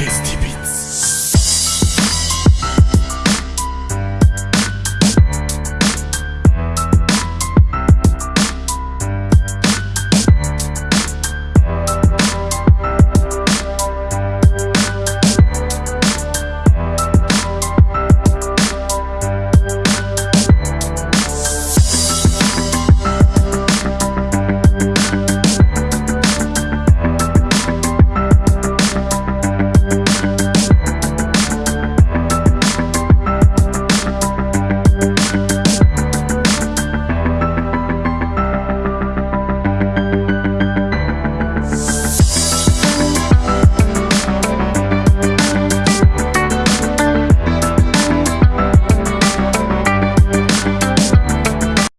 Kiss